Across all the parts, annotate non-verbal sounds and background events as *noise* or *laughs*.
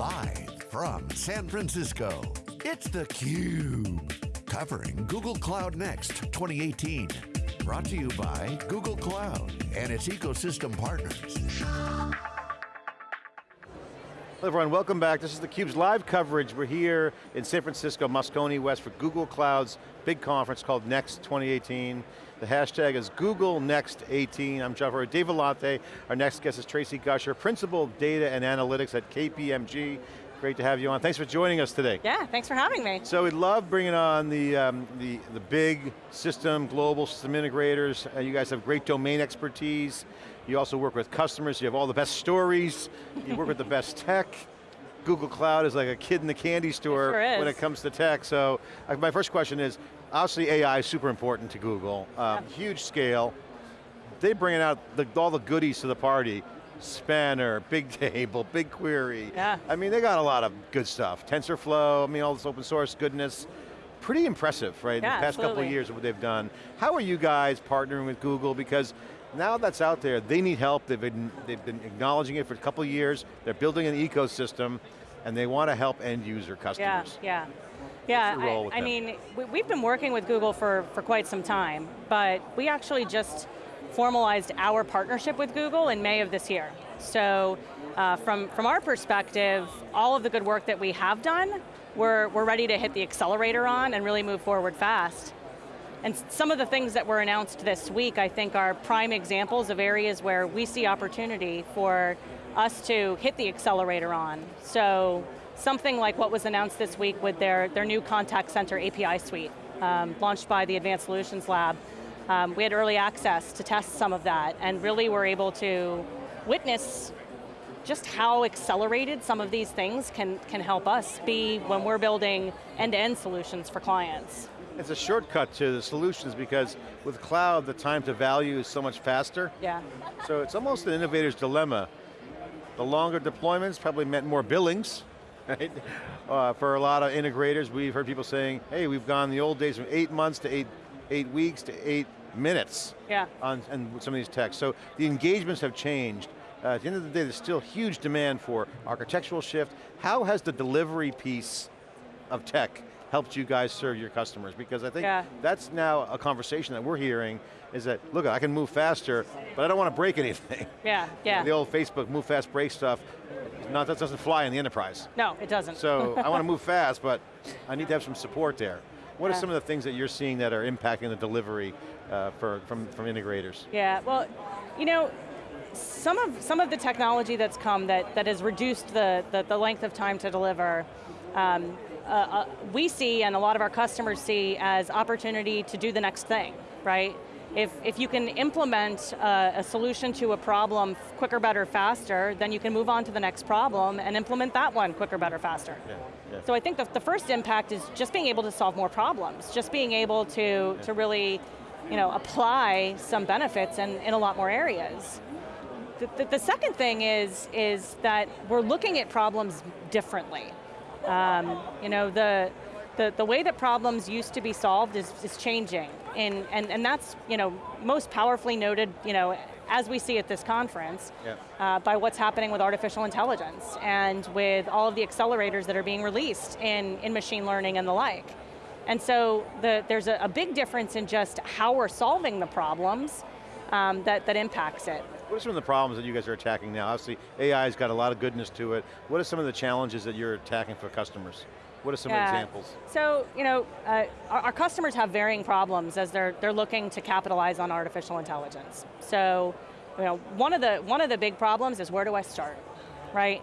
Live from San Francisco, it's theCUBE. Covering Google Cloud Next 2018. Brought to you by Google Cloud and its ecosystem partners. Hello everyone, welcome back. This is theCUBE's live coverage. We're here in San Francisco, Moscone West for Google Cloud's big conference called Next 2018. The hashtag is Google Next 18. I'm John Furrier, Dave Vellante. Our next guest is Traci Gusher, Principal Data and Analytics at KPMG. Great to have you on. Thanks for joining us today. Yeah, thanks for having me. So we love bringing on the, um, the, the big system, global system integrators. Uh, you guys have great domain expertise. You also work with customers, you have all the best stories, you work with the best tech. Google Cloud is like a kid in the candy store sure when it comes to tech. So uh, my first question is, obviously AI is super important to Google, um, yeah. huge scale. They bring out the, all the goodies to the party. Spanner, *laughs* Big Bigtable, BigQuery. Yeah. I mean, they got a lot of good stuff. TensorFlow, I mean, all this open source goodness. Pretty impressive, right? Yeah, the past absolutely. couple of years of what they've done. How are you guys partnering with Google? Because now that's out there, they need help. They've been, they've been acknowledging it for a couple of years. They're building an ecosystem, and they want to help end user customers. Yeah, yeah. Yeah, I, I mean, we've been working with Google for, for quite some time, but we actually just formalized our partnership with Google in May of this year. So uh, from, from our perspective, all of the good work that we have done, we're, we're ready to hit the accelerator on and really move forward fast. And some of the things that were announced this week, I think are prime examples of areas where we see opportunity for us to hit the accelerator on. So something like what was announced this week with their, their new contact center API suite, um, launched by the Advanced Solutions Lab. Um, we had early access to test some of that and really were able to witness just how accelerated some of these things can, can help us be when we're building end-to-end -end solutions for clients. It's a shortcut to the solutions because with cloud, the time to value is so much faster. Yeah. So it's almost an innovator's dilemma. The longer deployments probably meant more billings, right? *laughs* Uh, for a lot of integrators, we've heard people saying, hey, we've gone the old days from eight months to eight, eight weeks to eight minutes yeah. on, on some of these techs. So the engagements have changed. Uh, at the end of the day, there's still huge demand for architectural shift. How has the delivery piece of tech helped you guys serve your customers? Because I think yeah. that's now a conversation that we're hearing, is that, look, I can move faster, but I don't want to break *laughs* anything. Yeah, yeah. The old Facebook move fast, break stuff, not, that doesn't fly in the enterprise. No, it doesn't. So I want to *laughs* move fast, but I need to have some support there. What are some of the things that you're seeing that are impacting the delivery uh, for, from, from integrators? Yeah, well, you know, some of, some of the technology that's come that, that has reduced the, the, the length of time to deliver um, uh, uh, we see and a lot of our customers see as opportunity to do the next thing, right? If, if you can implement a, a, solution to a problem quicker, better, faster, then you can move on to the next problem and implement that one quicker, better, faster. Yeah, yeah. So I think the, the first impact is just being able to solve more problems, just being able to, yeah. to really you know, apply some benefits in, in a lot more areas. The, the, the second thing is, is that we're looking at problems differently. Um, you know, the, the, the way that problems used to be solved is, is changing. And, and, and that's, you know, most powerfully noted, you know, as we see at this conference, yeah. uh, by what's happening with artificial intelligence and with all of the accelerators that are being released in, in machine learning and the like. And so the, there's a, a big difference in just how we're solving the problems um, that, that impacts it. What are some of the problems that you guys are attacking now? Obviously, AI's got a lot of goodness to it. What are some of the challenges that you're attacking for customers? What are some yeah. examples? So, you know, uh, our, our, customers have varying problems as they're, they're looking to capitalize on artificial intelligence. So, you know, one of the, one of the big problems is where do I start, right?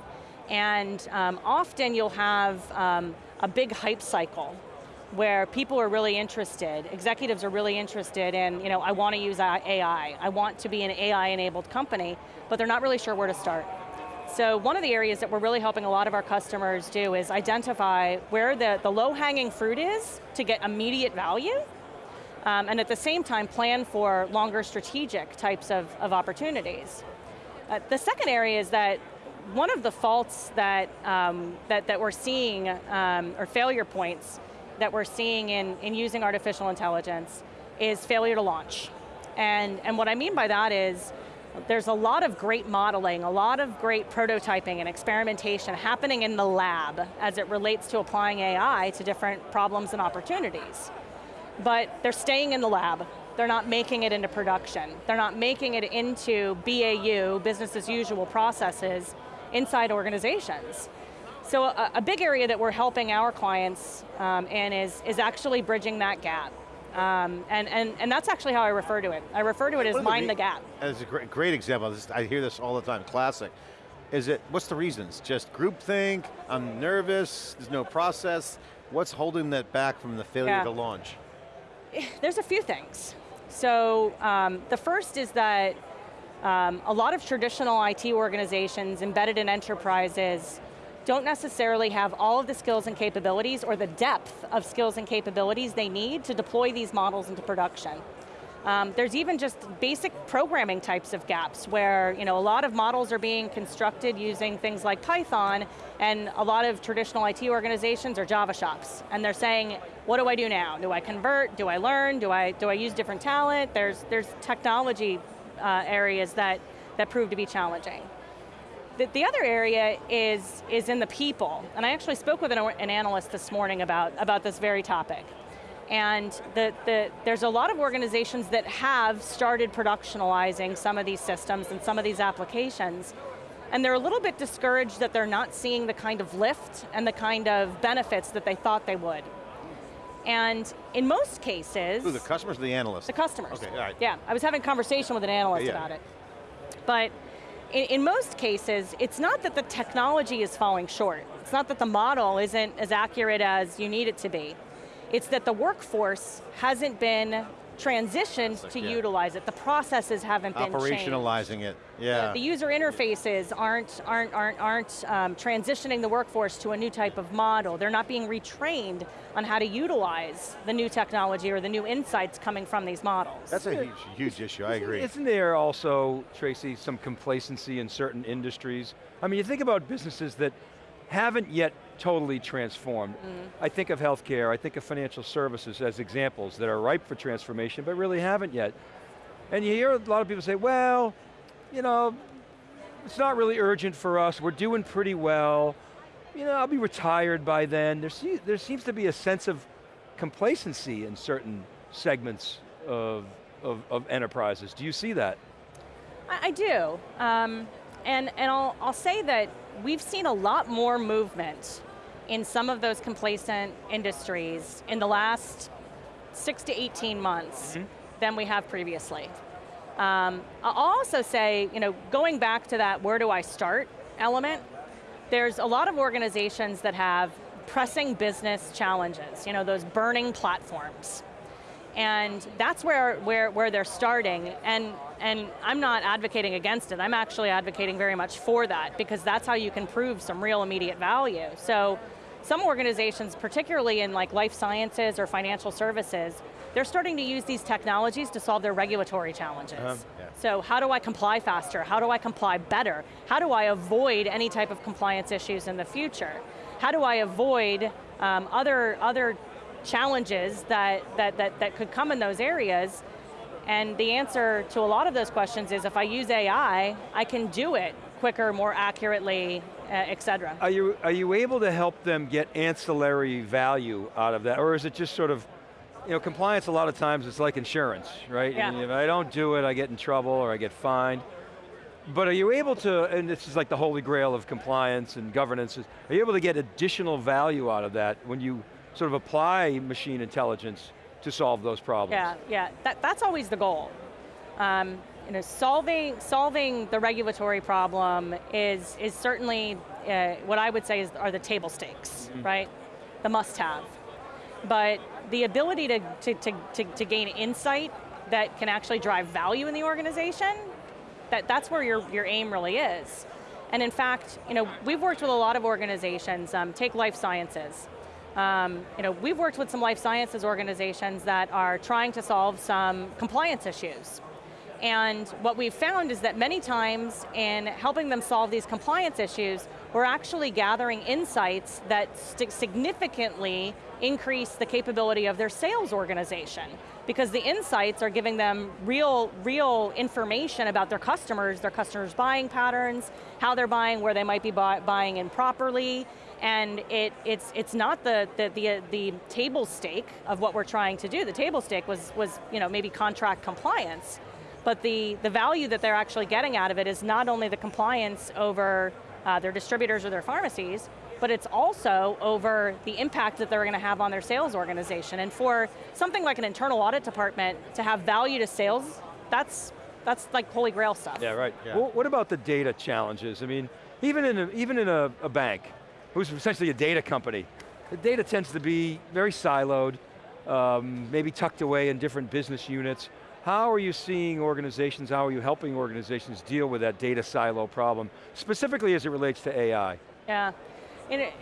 And um, often you'll have um, a big hype cycle where people are really interested, executives are really interested in, you know, I want to use AI, I want to be an AI-enabled company, but they're not really sure where to start. So one of the areas that we're really helping a lot of our customers do is identify where the, the low-hanging fruit is to get immediate value, um, and at the same time plan for longer strategic types of, of opportunities. Uh, the second area is that one of the faults that, um, that, that we're seeing, um, or failure points, that we're seeing in, in using artificial intelligence is failure to launch. And, and what I mean by that is, there's a lot of great modeling, a lot of great prototyping and experimentation happening in the lab as it relates to applying AI to different problems and opportunities. But they're staying in the lab, they're not making it into production. They're not making it into BAU, business as usual processes inside organizations. So a, a big area that we're helping our clients um, in is, is actually bridging that gap. Um, and, and, and that's actually how I refer to it. I refer to it as mind the, the gap. That's a great, great example, I hear this all the time, classic. Is it, what's the reasons? Just groupthink, I'm nervous, there's no process. What's holding that back from the failure yeah. to launch? *sighs* There's a few things. So um, the first is that um, a lot of traditional IT organizations embedded in enterprises don't necessarily have all of the skills and capabilities or the depth of skills and capabilities they need to deploy these models into production. Um, there's even just basic programming types of gaps where you know, a lot of models are being constructed using things like Python and a lot of traditional IT organizations are Java shops. And they're saying, what do I do now? Do I convert? Do I learn? Do I, do I use different talent? There's, there's technology uh, areas that, that prove to be challenging. The, the, other area is, is in the people, and I actually spoke with an, an analyst this morning about, about this very topic. And the, the, there's a lot of organizations that have started productionalizing some of these systems and some of these applications, and they're a little bit discouraged that they're not seeing the kind of lift and the kind of benefits that they thought they would. And in most cases- Who, the customers or the analysts? The customers. Okay, all right. Yeah, I was having a conversation with an analyst yeah. about it. But in, in, most cases, it's not that the technology is falling short. It's not that the model isn't as accurate as you need it to be. It's that the workforce hasn't been transitioned like, to yeah. utilize it. The processes haven't been Operationalizing it, yeah. The, the, user interfaces aren't, aren't, aren't, aren't um, transitioning the workforce to a new type of model. They're not being retrained on how to utilize the new technology or the new insights coming from these models. That's a huge, huge issue, I agree. Isn't there also, Traci, some complacency in certain industries? I mean, you think about businesses that haven't yet totally transformed. Mm. I think of healthcare, I think of financial services as examples that are ripe for transformation, but really haven't yet. And you hear a lot of people say, well, you know, it's not really urgent for us, we're doing pretty well, you know, I'll be retired by then. There, se there seems to be a sense of complacency in certain segments of, of, of enterprises. Do you see that? I, I do. Um, and and I'll, I'll say that we've seen a lot more movement in some of those complacent industries in the last six to 18 months mm -hmm. than we have previously. Um, I'll also say, you know, going back to that where do I start element, there's a lot of organizations that have pressing business challenges, you know, those burning platforms. And that's where, where, where they're starting, and, and I'm not advocating against it, I'm actually advocating very much for that, because that's how you can prove some real immediate value. So, some organizations, particularly in like life sciences or financial services, they're starting to use these technologies to solve their regulatory challenges. Um, yeah. So how do I comply faster? How do I comply better? How do I avoid any type of compliance issues in the future? How do I avoid um, other, other challenges that, that, that, that could come in those areas? And the answer to a lot of those questions is if I use AI, I can do it quicker, more accurately, uh, et cetera. Are you, are you able to help them get ancillary value out of that, or is it just sort of, you know, compliance a lot of times it's like insurance, right? Yeah. if I don't do it, I get in trouble or I get fined. But are you able to, and this is like the holy grail of compliance and governance, are you able to get additional value out of that when you sort of apply machine intelligence to solve those problems? Yeah, yeah, that, that's always the goal. Um, you know, solving, solving the regulatory problem is, is certainly uh, what I would say is, are the table stakes, mm -hmm. right? The must have. But the ability to, to, to, to, to gain insight that can actually drive value in the organization, that, that's where your, your aim really is. And in fact, you know, we've worked with a lot of organizations, um, take life sciences. Um, you know, we've worked with some life sciences organizations that are trying to solve some compliance issues And what we've found is that many times in helping them solve these compliance issues, we're actually gathering insights that significantly increase the capability of their sales organization. Because the insights are giving them real, real information about their customers, their customers' buying patterns, how they're buying, where they might be buy, buying improperly, and it, it's, it's not the, the, the, the, table stake of what we're trying to do. The table stake was, was you know, maybe contract compliance, but the, the value that they're actually getting out of it is not only the compliance over uh, their distributors or their pharmacies, but it's also over the impact that they're going to have on their sales organization. And for something like an internal audit department to have value to sales, that's, that's like holy grail stuff. Yeah, right. Yeah. Well, what about the data challenges? I mean, even in a, even in a, a bank, who's essentially a data company, the data tends to be very siloed, um, maybe tucked away in different business units. How are you seeing organizations, how are you helping organizations deal with that data silo problem, specifically as it relates to AI? Yeah, it, it,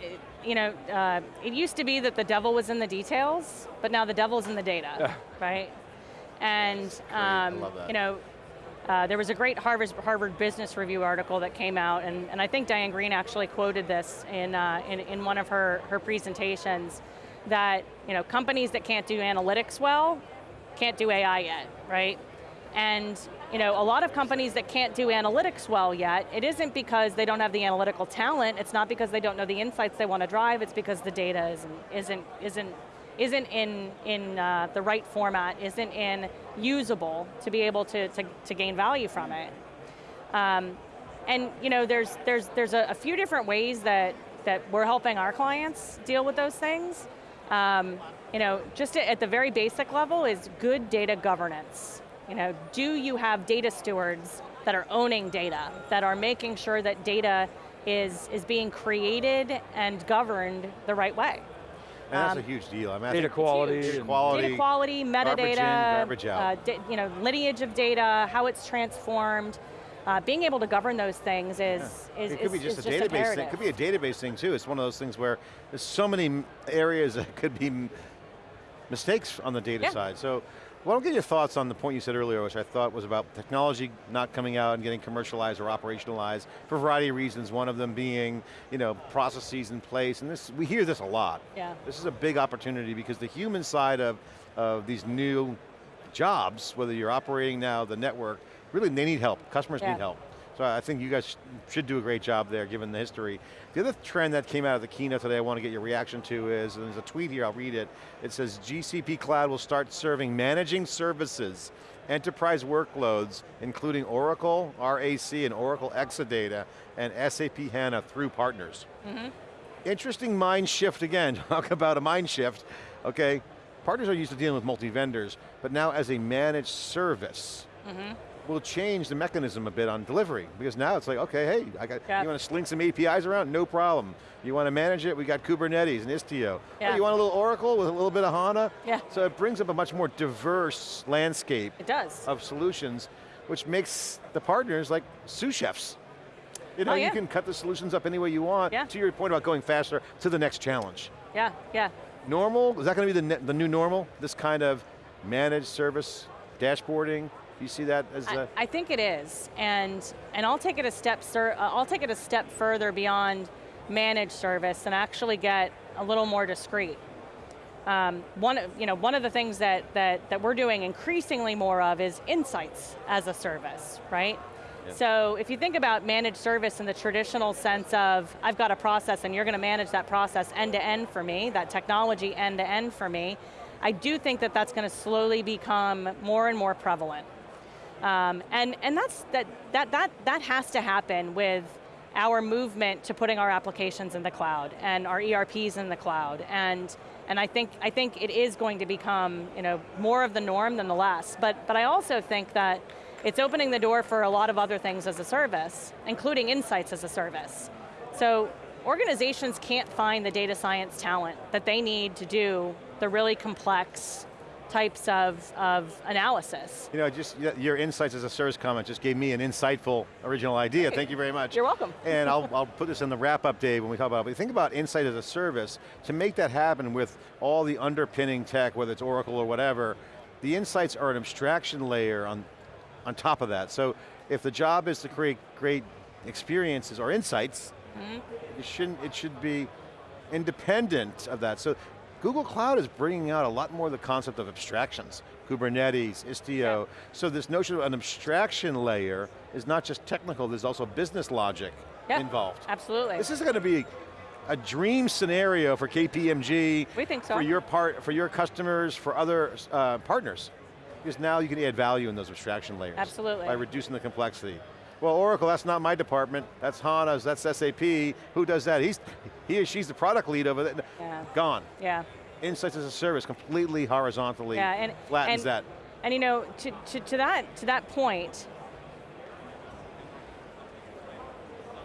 you know, uh, it used to be that the devil was in the details, but now the devil's in the data, *laughs* right? And, um, you know, uh, there was a great Harvard, Harvard Business Review article that came out, and, and I think Diane Greene actually quoted this in, uh, in, in one of her, her presentations, that you know, companies that can't do analytics well can't do AI yet, right? And you know, a lot of companies that can't do analytics well yet, it isn't because they don't have the analytical talent, it's not because they don't know the insights they want to drive, it's because the data isn't, isn't, isn't, isn't in, in uh, the right format, isn't in usable to be able to, to, to gain value from it. Um, and you know, there's, there's, there's a, a, few different ways that, that we're helping our clients deal with those things. Um, you know, just at the very basic level is good data governance. You know, do you have data stewards that are owning data, that are making sure that data is, is being created and governed the right way? And that's um, a huge deal. I mean, data quality, data quality, data quality, metadata, garbage, in, garbage uh, you know, lineage of data, how it's transformed. Uh, being able to govern those things is, yeah. is It could is, be just a database thing. It could be a database thing too. It's one of those things where there's so many areas that could be mistakes on the data yeah. side. So why don't get your thoughts on the point you said earlier, which I thought was about technology not coming out and getting commercialized or operationalized for a variety of reasons, one of them being, you know, processes in place, and this, we hear this a lot. Yeah. This is a big opportunity because the human side of, of these new jobs, whether you're operating now, the network, really they need help, customers yeah. need help. So I think you guys should do a great job there given the history. The other trend that came out of the keynote today I want to get your reaction to is, and there's a tweet here, I'll read it. It says, GCP Cloud will start serving managing services, enterprise workloads, including Oracle, RAC, and Oracle Exadata, and SAP HANA through partners. Mm -hmm. Interesting mind shift again, *laughs* talk about a mind shift. Okay, partners are used to dealing with multi-vendors, but now as a managed service. Mm -hmm will change the mechanism a bit on delivery because now it's like, okay, hey, I got, you want to sling some APIs around? No problem. You want to manage it? We got Kubernetes and Istio. Yeah. Oh, you want a little Oracle with a little bit of HANA? Yeah. So it brings up a much more diverse landscape it does. of solutions, which makes the partners like sous chefs. You know, oh, yeah. you can cut the solutions up any way you want. Yeah. To your point about going faster to the next challenge. Yeah, yeah. Normal, is that going to be the, the new normal? This kind of managed service, dashboarding, do you see that as a? I, I think it is, and and I'll take it a step sir, uh, I'll take it a step further beyond managed service and actually get a little more discrete. Um, one, you know, one of the things that, that, that we're doing increasingly more of is insights as a service, right? So if you think about managed service in the traditional sense of, I've got a process and you're going to manage that process end to end for me, that technology end to end for me, I do think that that's going to slowly become more and more prevalent. Um, and and that's, that, that, that, that has to happen with our movement to putting our applications in the cloud and our ERPs in the cloud. And, and I, think, I think it is going to become you know, more of the norm than the less. But, but I also think that it's opening the door for a lot of other things as a service, including insights as a service. So organizations can't find the data science talent that they need to do the really complex types of, of analysis. You know, just your insights as a service comment just gave me an insightful original idea. Thank you very much. You're welcome. and I'll, I'll put this in the wrap up, Dave, when we talk about it. But think about insight as a service. To make that happen with all the underpinning tech, whether it's Oracle or whatever, the insights are an abstraction layer on on top of that. So if the job is to create great experiences or insights, mm -hmm. it, shouldn't, it should be independent of that. So Google Cloud is bringing out a lot more of the concept of abstractions. Kubernetes, Istio. So this notion of an abstraction layer is not just technical, there's also business logic yep. involved. Absolutely. This is going to be a dream scenario for KPMG. We think so. For your part, for your customers, for other uh, partners. Because now you can add value in those abstraction layers. Absolutely. By reducing the complexity. Well, Oracle, that's not my department. That's HANA's, that's SAP. Who does that? He's, he or she's the product lead over there. Yeah. Gone. Yeah. Insights as a service completely horizontally yeah, and, flattens and, that. And you know, to, to, to, that, to that point,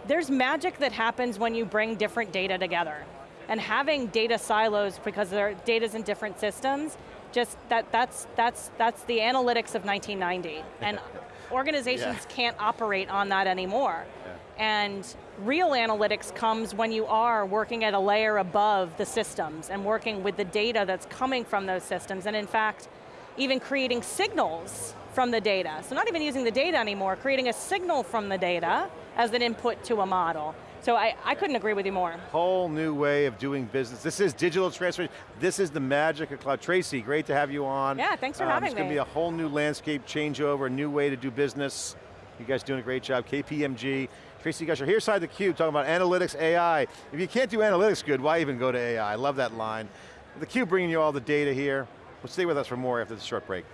there's magic that happens when you bring different data together. And having data silos because their data's in different systems, just that, that's, that's, that's the analytics of 1990. And *laughs* organizations yeah. can't operate on that anymore. Yeah. And real analytics comes when you are working at a layer above the systems and working with the data that's coming from those systems. And in fact, even creating signals from the data. So not even using the data anymore, creating a signal from the data as an input to a model. So I, I couldn't agree with you more. Whole new way of doing business. This is digital transformation. This is the magic of cloud. Traci, great to have you on. Yeah, thanks for um, having me. It's going to be a whole new landscape changeover, a new way to do business. You guys doing a great job. KPMG. Traci Gusher, here side the cube, talking about analytics, AI. If you can't do analytics good, why even go to AI? I love that line. The cube bringing you all the data here. Well, stay with us for more after this short break.